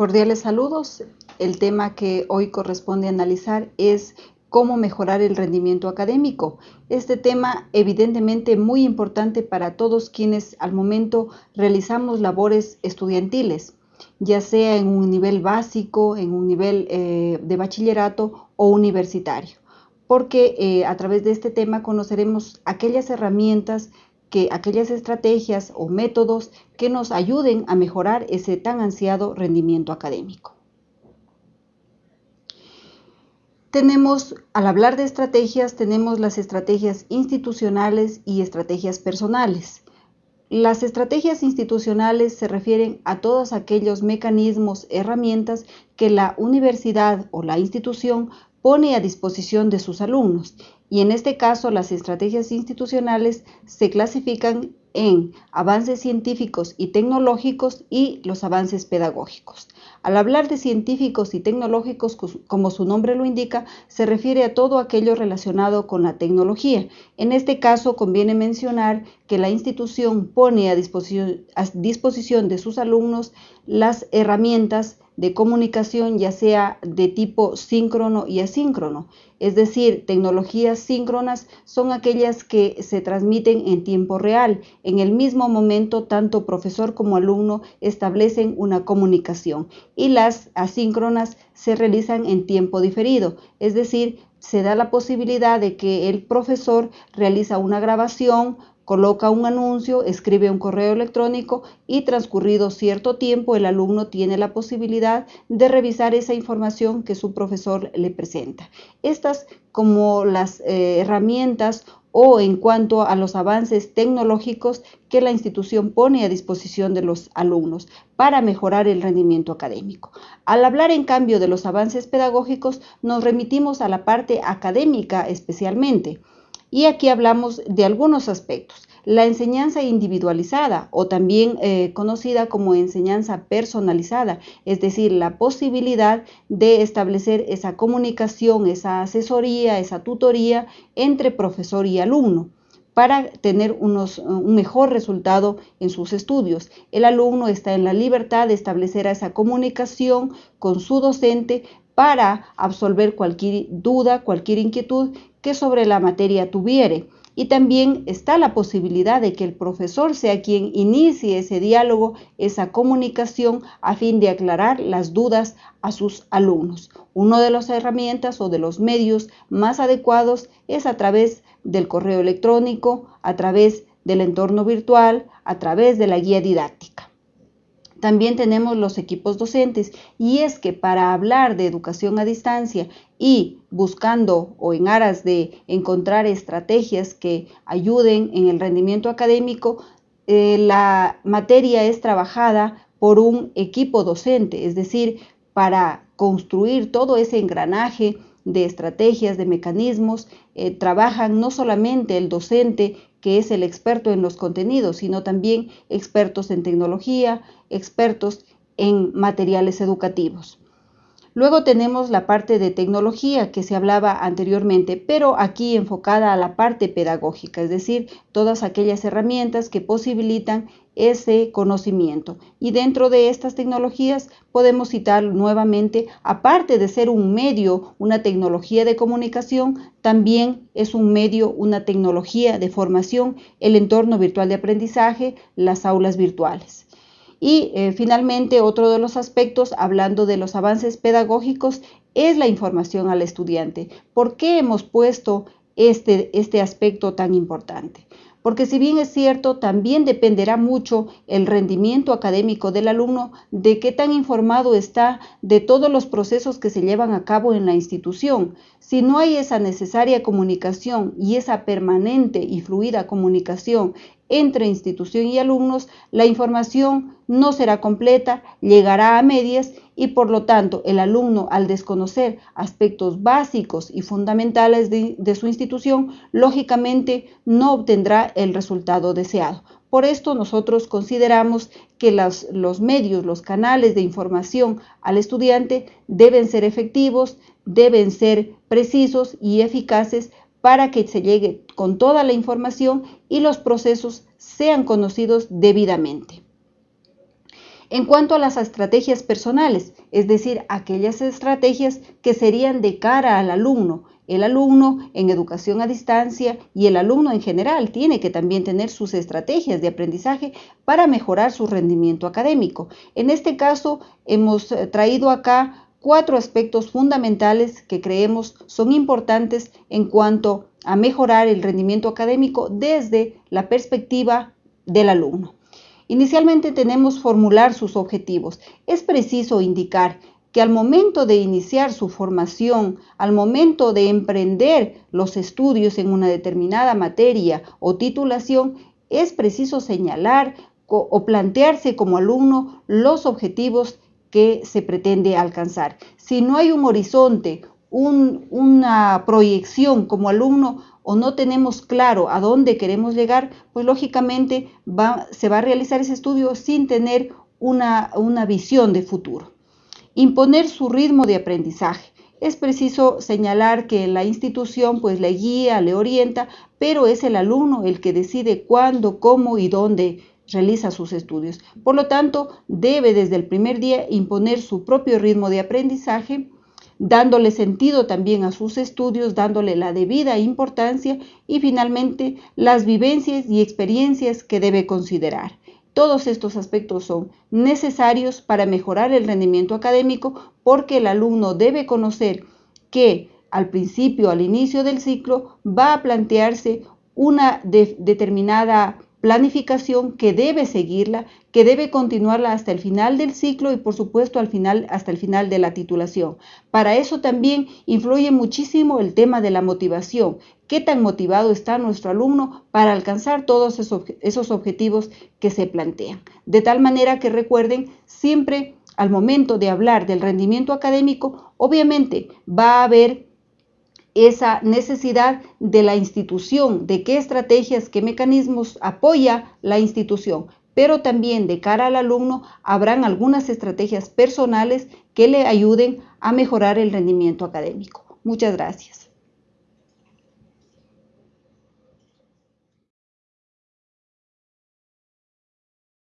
Cordiales saludos. El tema que hoy corresponde analizar es cómo mejorar el rendimiento académico. Este tema evidentemente muy importante para todos quienes al momento realizamos labores estudiantiles, ya sea en un nivel básico, en un nivel eh, de bachillerato o universitario, porque eh, a través de este tema conoceremos aquellas herramientas que aquellas estrategias o métodos que nos ayuden a mejorar ese tan ansiado rendimiento académico. Tenemos, al hablar de estrategias, tenemos las estrategias institucionales y estrategias personales. Las estrategias institucionales se refieren a todos aquellos mecanismos, herramientas que la universidad o la institución pone a disposición de sus alumnos y en este caso las estrategias institucionales se clasifican en avances científicos y tecnológicos y los avances pedagógicos. Al hablar de científicos y tecnológicos, como su nombre lo indica, se refiere a todo aquello relacionado con la tecnología. En este caso, conviene mencionar que la institución pone a disposición, a disposición de sus alumnos las herramientas de comunicación ya sea de tipo síncrono y asíncrono. Es decir, tecnologías síncronas son aquellas que se transmiten en tiempo real. En el mismo momento, tanto profesor como alumno establecen una comunicación y las asíncronas se realizan en tiempo diferido. Es decir, se da la posibilidad de que el profesor realiza una grabación, coloca un anuncio, escribe un correo electrónico y transcurrido cierto tiempo el alumno tiene la posibilidad de revisar esa información que su profesor le presenta. Estas como las eh, herramientas o en cuanto a los avances tecnológicos que la institución pone a disposición de los alumnos para mejorar el rendimiento académico. Al hablar en cambio de los avances pedagógicos, nos remitimos a la parte académica especialmente. Y aquí hablamos de algunos aspectos. La enseñanza individualizada o también eh, conocida como enseñanza personalizada, es decir, la posibilidad de establecer esa comunicación, esa asesoría, esa tutoría entre profesor y alumno para tener un mejor resultado en sus estudios. El alumno está en la libertad de establecer esa comunicación con su docente para absolver cualquier duda, cualquier inquietud que sobre la materia tuviere. Y también está la posibilidad de que el profesor sea quien inicie ese diálogo, esa comunicación, a fin de aclarar las dudas a sus alumnos. Una de las herramientas o de los medios más adecuados es a través del correo electrónico, a través del entorno virtual, a través de la guía didáctica. También tenemos los equipos docentes y es que para hablar de educación a distancia y buscando o en aras de encontrar estrategias que ayuden en el rendimiento académico, eh, la materia es trabajada por un equipo docente, es decir, para construir todo ese engranaje de estrategias, de mecanismos, eh, trabajan no solamente el docente que es el experto en los contenidos, sino también expertos en tecnología, expertos en materiales educativos. Luego tenemos la parte de tecnología que se hablaba anteriormente, pero aquí enfocada a la parte pedagógica, es decir, todas aquellas herramientas que posibilitan ese conocimiento. Y dentro de estas tecnologías podemos citar nuevamente, aparte de ser un medio, una tecnología de comunicación, también es un medio, una tecnología de formación, el entorno virtual de aprendizaje, las aulas virtuales. Y eh, finalmente, otro de los aspectos, hablando de los avances pedagógicos, es la información al estudiante. ¿Por qué hemos puesto este, este aspecto tan importante? porque si bien es cierto, también dependerá mucho el rendimiento académico del alumno de qué tan informado está de todos los procesos que se llevan a cabo en la institución. Si no hay esa necesaria comunicación y esa permanente y fluida comunicación entre institución y alumnos, la información no será completa, llegará a medias y por lo tanto el alumno al desconocer aspectos básicos y fundamentales de, su institución, lógicamente no obtendrá el resultado deseado. Por esto nosotros consideramos que los medios, los canales de información al estudiante deben ser efectivos, deben ser precisos y eficaces para que se llegue con toda la información y los procesos sean conocidos debidamente. En cuanto a las estrategias personales, es decir, aquellas estrategias que serían de cara al alumno, el alumno en educación a distancia y el alumno en general tiene que también tener sus estrategias de aprendizaje para mejorar su rendimiento académico. En este caso, hemos eh, traído acá cuatro aspectos fundamentales que creemos son importantes en cuanto a mejorar el rendimiento académico desde la perspectiva del alumno. Inicialmente tenemos formular sus objetivos. Es preciso indicar que al momento de iniciar su formación, al momento de emprender los estudios en una determinada materia o titulación, es preciso señalar o plantearse como alumno los objetivos que se pretende alcanzar. Si no hay un horizonte, una proyección como alumno o no tenemos claro a dónde queremos llegar, pues lógicamente se va a realizar ese estudio sin tener una, una visión de futuro. Imponer su ritmo de aprendizaje. Es preciso señalar que la institución pues le guía, le orienta, pero es el alumno el que decide cuándo, cómo y dónde realiza sus estudios. Por lo tanto, debe desde el primer día imponer su propio ritmo de aprendizaje, dándole sentido también a sus estudios, dándole la debida importancia y finalmente las vivencias y experiencias que debe considerar. Todos estos aspectos son necesarios para mejorar el rendimiento académico porque el alumno debe conocer que al principio, al inicio del ciclo, va a plantearse una determinada planificación que debe seguirla, que debe continuarla hasta el final del ciclo y por supuesto al final hasta el final de la titulación. Para eso también influye muchísimo el tema de la motivación. ¿Qué tan motivado está nuestro alumno para alcanzar todos esos objetivos que se plantean? De tal manera que recuerden siempre al momento de hablar del rendimiento académico, obviamente va a haber esa necesidad de la institución, de qué estrategias, qué mecanismos apoya la institución, pero también de cara al alumno habrán algunas estrategias personales que le ayuden a mejorar el rendimiento académico. Muchas gracias.